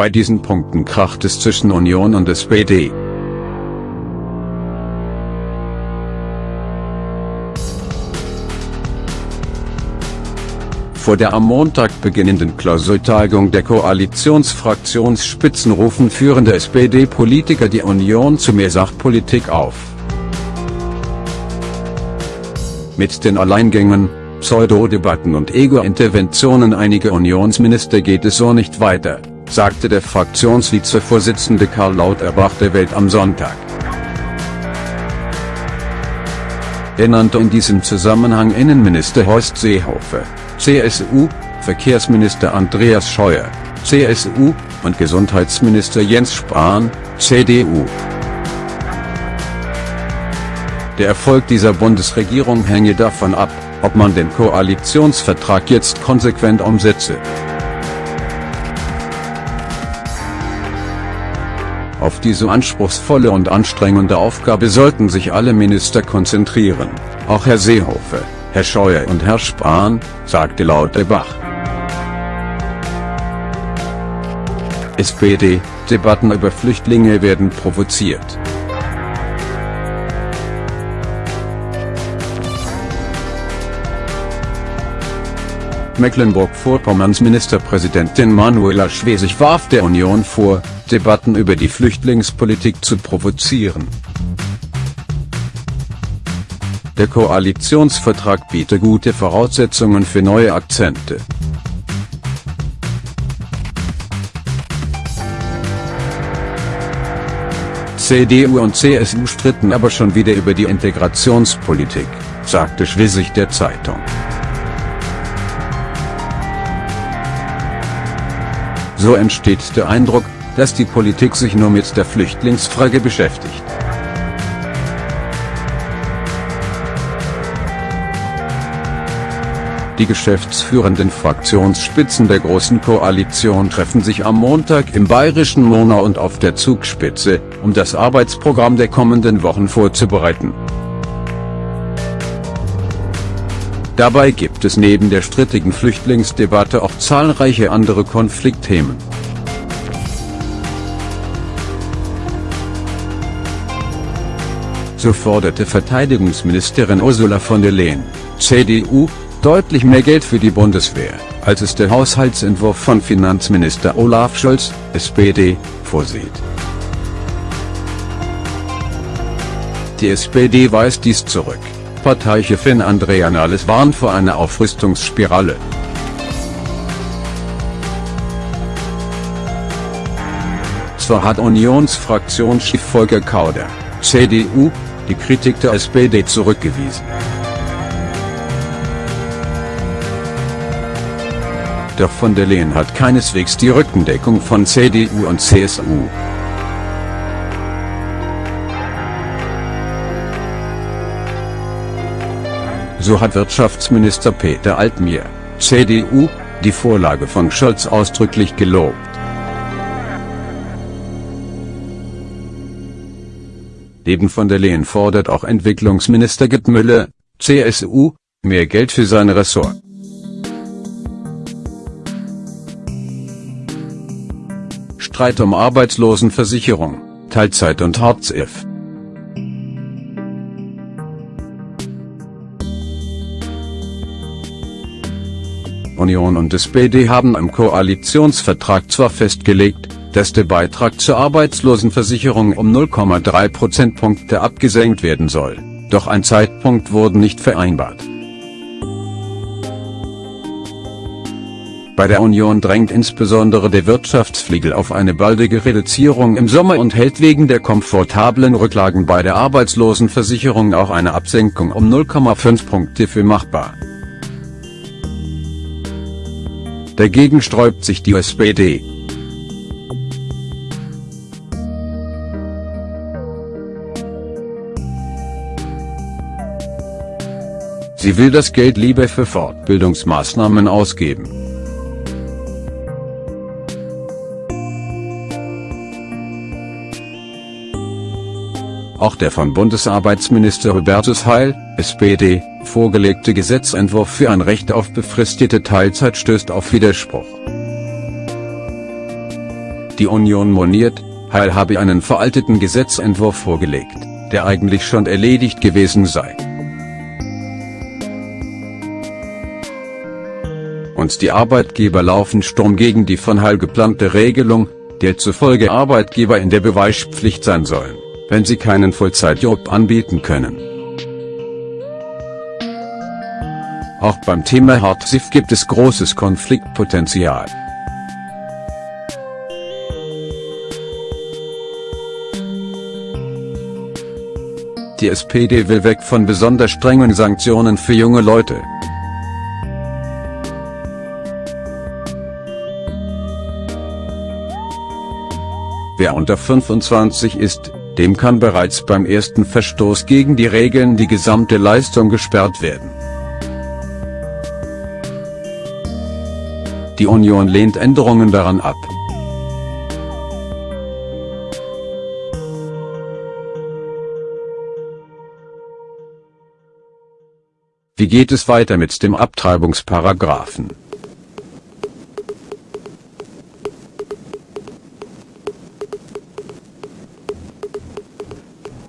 Bei diesen Punkten kracht es zwischen Union und SPD. Vor der am Montag beginnenden Klausurtagung der Koalitionsfraktionsspitzen rufen führende SPD-Politiker die Union zu mehr Sachpolitik auf. Mit den Alleingängen, Pseudodebatten und Ego-Interventionen einiger Unionsminister geht es so nicht weiter, sagte der Fraktionsvizevorsitzende Karl Lauterbach der Welt am Sonntag. Er nannte in diesem Zusammenhang Innenminister Horst Seehofer, CSU, Verkehrsminister Andreas Scheuer, CSU, und Gesundheitsminister Jens Spahn, CDU. Der Erfolg dieser Bundesregierung hänge davon ab, ob man den Koalitionsvertrag jetzt konsequent umsetze. Auf diese anspruchsvolle und anstrengende Aufgabe sollten sich alle Minister konzentrieren, auch Herr Seehofer, Herr Scheuer und Herr Spahn, sagte Lauterbach. SPD-Debatten über Flüchtlinge werden provoziert. Mecklenburg-Vorpommerns Ministerpräsidentin Manuela Schwesig warf der Union vor, Debatten über die Flüchtlingspolitik zu provozieren. Der Koalitionsvertrag biete gute Voraussetzungen für neue Akzente. CDU und CSU stritten aber schon wieder über die Integrationspolitik, sagte Schwesig der Zeitung. So entsteht der Eindruck, dass die Politik sich nur mit der Flüchtlingsfrage beschäftigt. Die geschäftsführenden Fraktionsspitzen der Großen Koalition treffen sich am Montag im bayerischen Monau und auf der Zugspitze, um das Arbeitsprogramm der kommenden Wochen vorzubereiten. Dabei gibt es neben der strittigen Flüchtlingsdebatte auch zahlreiche andere Konfliktthemen. So forderte Verteidigungsministerin Ursula von der Leyen, CDU, deutlich mehr Geld für die Bundeswehr, als es der Haushaltsentwurf von Finanzminister Olaf Scholz, SPD, vorsieht. Die SPD weist dies zurück. Parteichefin Andrea Nahles warnt vor einer Aufrüstungsspirale. Zwar hat Unionsfraktionschef Volker Kauder, CDU, die Kritik der SPD zurückgewiesen. Doch von der Leyen hat keineswegs die Rückendeckung von CDU und CSU. So hat Wirtschaftsminister Peter Altmaier, CDU, die Vorlage von Scholz ausdrücklich gelobt. Neben von der Leyen fordert auch Entwicklungsminister Gerd Müller, CSU, mehr Geld für sein Ressort. Streit um Arbeitslosenversicherung, Teilzeit und Hartz-IV. Union und SPD haben im Koalitionsvertrag zwar festgelegt, dass der Beitrag zur Arbeitslosenversicherung um 0,3 Prozentpunkte abgesenkt werden soll, doch ein Zeitpunkt wurde nicht vereinbart. Bei der Union drängt insbesondere der Wirtschaftsflügel auf eine baldige Reduzierung im Sommer und hält wegen der komfortablen Rücklagen bei der Arbeitslosenversicherung auch eine Absenkung um 0,5 Punkte für machbar. Dagegen sträubt sich die SPD. Sie will das Geld lieber für Fortbildungsmaßnahmen ausgeben. Auch der von Bundesarbeitsminister Hubertus Heil, SPD, vorgelegte Gesetzentwurf für ein Recht auf befristete Teilzeit stößt auf Widerspruch. Die Union moniert, Heil habe einen veralteten Gesetzentwurf vorgelegt, der eigentlich schon erledigt gewesen sei. Und die Arbeitgeber laufen Sturm gegen die von Heil geplante Regelung, der zufolge Arbeitgeber in der Beweispflicht sein sollen, wenn sie keinen Vollzeitjob anbieten können. Auch beim Thema Hartziff gibt es großes Konfliktpotenzial. Die SPD will weg von besonders strengen Sanktionen für junge Leute. Wer unter 25 ist, dem kann bereits beim ersten Verstoß gegen die Regeln die gesamte Leistung gesperrt werden. Die Union lehnt Änderungen daran ab. Wie geht es weiter mit dem Abtreibungsparagraphen?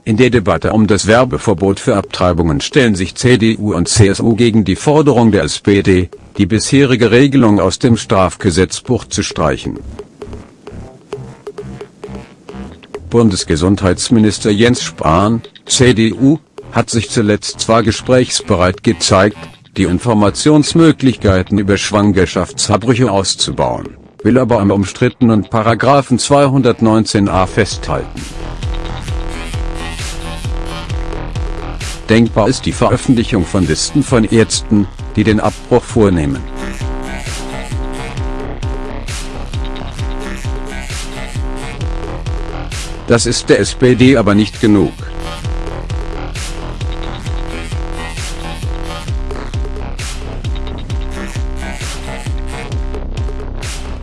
In der Debatte um das Werbeverbot für Abtreibungen stellen sich CDU und CSU gegen die Forderung der SPD, die bisherige Regelung aus dem Strafgesetzbuch zu streichen. Bundesgesundheitsminister Jens Spahn, CDU, hat sich zuletzt zwar gesprächsbereit gezeigt, die Informationsmöglichkeiten über Schwangerschaftsabbrüche auszubauen, will aber am umstrittenen Paragraphen 219a festhalten. Denkbar ist die Veröffentlichung von Listen von Ärzten, die den Abbruch vornehmen. Das ist der SPD aber nicht genug.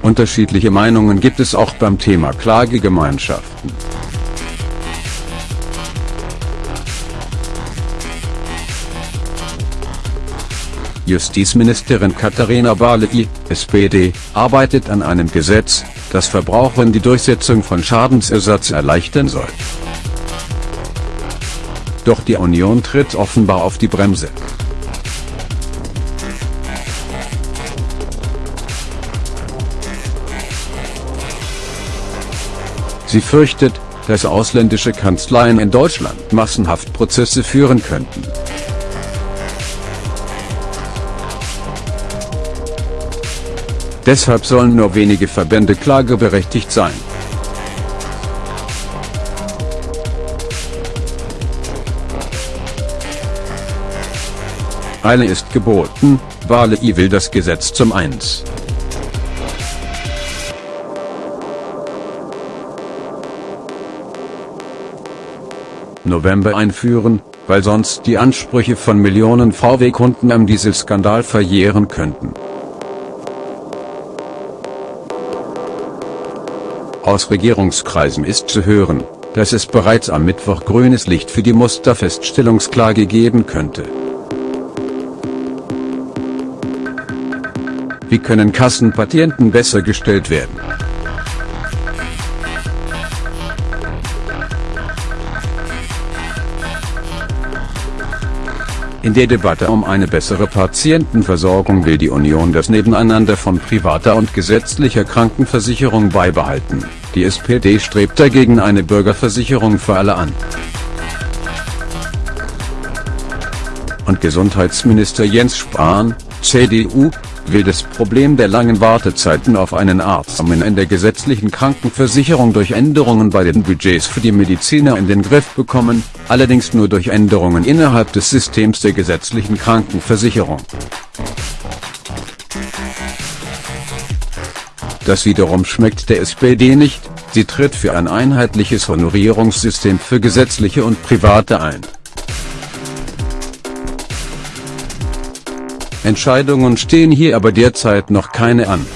Unterschiedliche Meinungen gibt es auch beim Thema Klagegemeinschaften. Justizministerin Katharina Barley, SPD, arbeitet an einem Gesetz, das Verbrauchern die Durchsetzung von Schadensersatz erleichtern soll. Doch die Union tritt offenbar auf die Bremse. Sie fürchtet, dass ausländische Kanzleien in Deutschland massenhaft Prozesse führen könnten. Deshalb sollen nur wenige Verbände klageberechtigt sein. Eile ist geboten, Wale will das Gesetz zum 1. November einführen, weil sonst die Ansprüche von Millionen VW-Kunden am Dieselskandal verjähren könnten. Aus Regierungskreisen ist zu hören, dass es bereits am Mittwoch grünes Licht für die Musterfeststellungsklage geben könnte. Wie können Kassenpatienten besser gestellt werden? In der Debatte um eine bessere Patientenversorgung will die Union das Nebeneinander von privater und gesetzlicher Krankenversicherung beibehalten. Die SPD strebt dagegen eine Bürgerversicherung für alle an. Und Gesundheitsminister Jens Spahn, CDU, will das Problem der langen Wartezeiten auf einen Arzt in der gesetzlichen Krankenversicherung durch Änderungen bei den Budgets für die Mediziner in den Griff bekommen, allerdings nur durch Änderungen innerhalb des Systems der gesetzlichen Krankenversicherung. Das wiederum schmeckt der SPD nicht, sie tritt für ein einheitliches Honorierungssystem für gesetzliche und private ein. Entscheidungen stehen hier aber derzeit noch keine an.